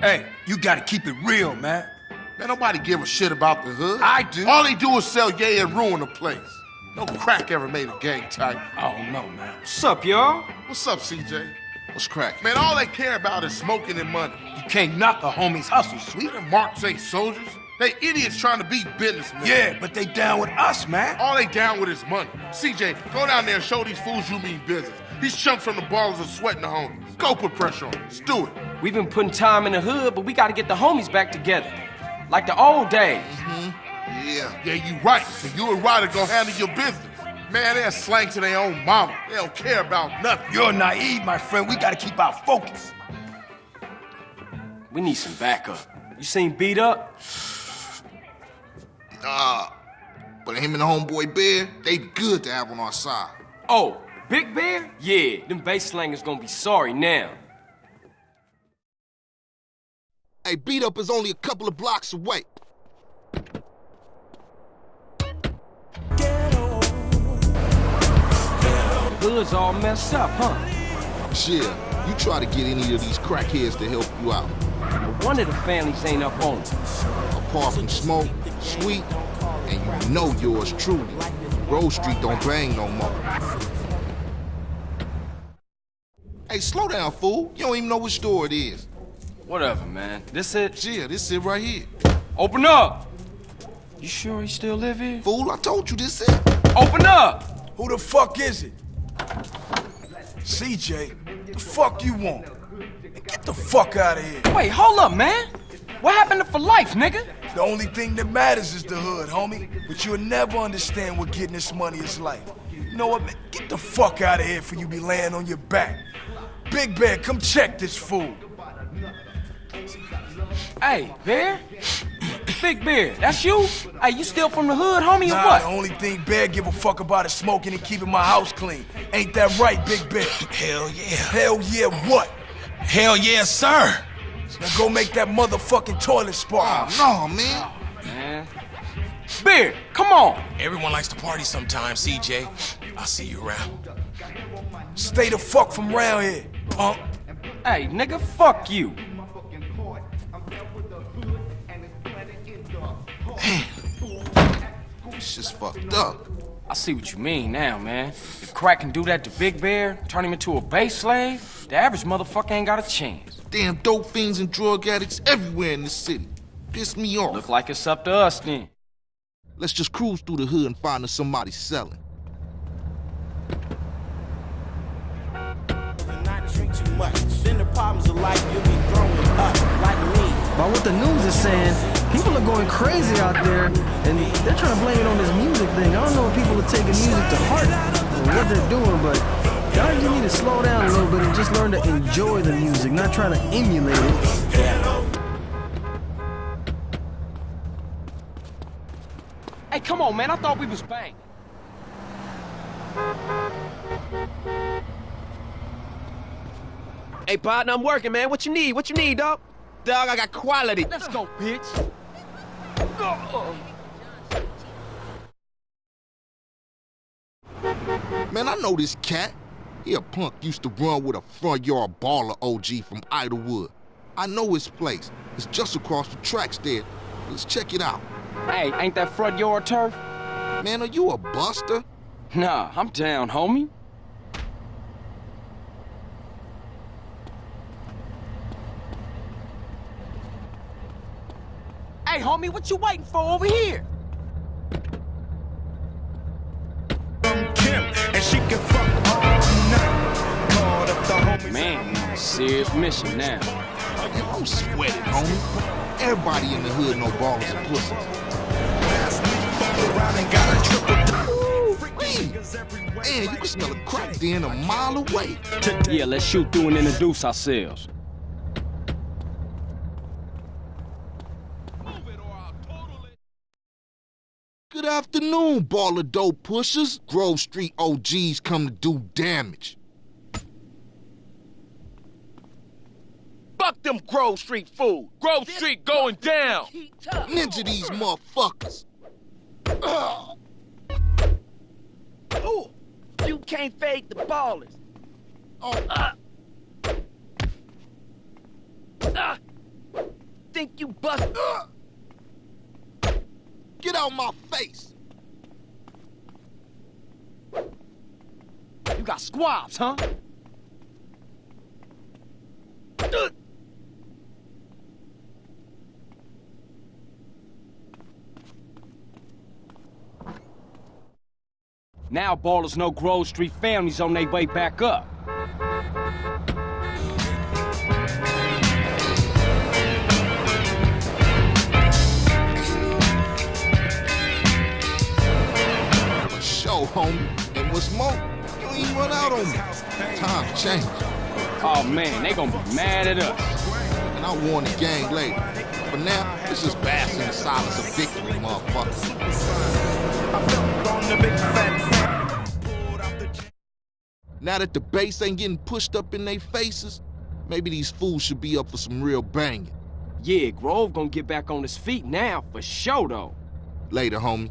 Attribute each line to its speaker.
Speaker 1: Hey, you gotta keep it real, man.
Speaker 2: Man, nobody give a shit about the hood.
Speaker 1: I do.
Speaker 2: All they do is sell yay and ruin the place. No crack ever made a gang type.
Speaker 1: I don't know, man.
Speaker 3: What's up, y'all?
Speaker 2: What's up, CJ?
Speaker 4: What's crack?
Speaker 2: Man, all they care about is smoking and money.
Speaker 1: You can't knock a homie's hustle, sweet.
Speaker 2: Them marks ain't soldiers. They idiots trying to be businessmen.
Speaker 1: Yeah, but they down with us, man.
Speaker 2: All they down with is money. CJ, go down there and show these fools you mean business. These chumps from the Ballas are sweating the homies. Go put pressure on them. Let's do it.
Speaker 3: We've been putting time in the hood, but we gotta get the homies back together. Like the old days. Mm-hmm.
Speaker 4: Yeah.
Speaker 2: Yeah, you right. So you and Ryder gonna handle your business. Man, they're slang to their own mama. They don't care about nothing.
Speaker 1: You're naive, my friend. We gotta keep our focus.
Speaker 3: We need some backup. You seen B Dup?
Speaker 4: Nah. But him and the homeboy Bear, they good to have on our side.
Speaker 3: Oh, Big Bear? Yeah, them base slangers gonna be sorry now.
Speaker 4: Hey, B Dup is only a couple of blocks away.
Speaker 3: Hood's all messed up, huh?
Speaker 4: Yeah, you try to get any of these crackheads to help you out.
Speaker 3: But one of the families ain't up on it.
Speaker 4: Apart from Smoke, Sweet, and you know yours truly. Grove Street don't bang no more. Hey, slow down, fool. You don't even know which store it is.
Speaker 3: Whatever, man. This it?
Speaker 4: Yeah, this it right here.
Speaker 3: Open up! You sure he still live here?
Speaker 4: Fool, I told you this it.
Speaker 3: Open up!
Speaker 1: Who the fuck is it? CJ, the fuck you want? Get the fuck out of here.
Speaker 3: Wait, hold up, man. What happened to for life, nigga?
Speaker 1: The only thing that matters is the hood, homie. But you'll never understand what getting this money is like. You know what, man? Get the fuck out of here for you be laying on your back. Big Bear, come check this fool.
Speaker 3: Hey, Bear? Big Bear, that's you? Hey, you still from the hood, homie, or
Speaker 1: Nah,
Speaker 3: what?
Speaker 1: the only thing Bear give a fuck about is smoking and keeping my house clean. Ain't that right, Big Bear?
Speaker 5: Hell yeah.
Speaker 1: Hell yeah, what?
Speaker 5: Hell yeah, sir.
Speaker 1: Now go make that motherfucking toilet spark.
Speaker 4: Oh, no, man.
Speaker 3: Man. Bear, come on.
Speaker 5: Everyone likes to party sometimes, CJ. I'll see you around.
Speaker 1: Stay the fuck from round here, punk.
Speaker 3: Hey, nigga, fuck you.
Speaker 4: It's just fucked up.
Speaker 3: I see what you mean now, man. If Crack can do that to Big Bear, turn him into a base slave, the average motherfucker ain't got a chance.
Speaker 4: Damn dope fiends and drug addicts everywhere in the city. Piss me off.
Speaker 3: Look like it's up to us then.
Speaker 4: Let's just cruise through the hood and find us somebody selling.
Speaker 6: not drink too much. Then the problems of life
Speaker 7: the news is saying, people are going crazy out there, and they're trying to blame it on this music thing. I don't know if people are taking music to heart or what they're doing, but y'all just need to slow down a little bit and just learn to enjoy the music, not trying to emulate it.
Speaker 3: Hey, come on, man. I thought we was bang.
Speaker 8: Hey, partner, I'm working, man. What you need? What you need, dog? Dog, I got quality.
Speaker 3: Let's go, bitch.
Speaker 4: Man, I know this cat. He a punk used to run with a front yard Balla OG from Idlewood. I know his place. It's just across the tracks there. Let's check it out.
Speaker 3: Hey, ain't that front yard turf?
Speaker 4: Man, are you a buster?
Speaker 3: Nah, I'm down, homie. Hey, homie, what you waiting for over here?
Speaker 6: Kim, and she can fuck all night. Up the homies.
Speaker 3: Man, we on a serious mission now.
Speaker 4: Man, I'm sweating, homie. Everybody in the hood know Ballas and pussies.
Speaker 6: Fucked around and got a triple
Speaker 4: Man, you can smell a crack den a mile away.
Speaker 3: Yeah, let's shoot through and introduce ourselves.
Speaker 4: Good afternoon, Balla dope pushers. Grove Street OGs come to do damage.
Speaker 8: Fuck them Grove Street fool. Grove Street going down.
Speaker 4: Ninja these motherfuckers.
Speaker 8: Ooh, you can't fade the Ballas. Oh, uh. Ah. bust.
Speaker 4: Get out of my face!
Speaker 8: You got squabs, huh?
Speaker 3: Now Ballas know Grove Street families on their way back up.
Speaker 4: Sure, homie. And what's more, you ain't run out on me. Times change.
Speaker 3: Oh man, they gonna be mad at us.
Speaker 4: And I'll warn the gang later. For now, this is bask in the silence of victory, motherfucker. Now that the base ain't getting pushed up in their faces, maybe these fools should be up for some real banging.
Speaker 3: Yeah, Grove gonna get back on his feet now, for sure though.
Speaker 4: Later, homie.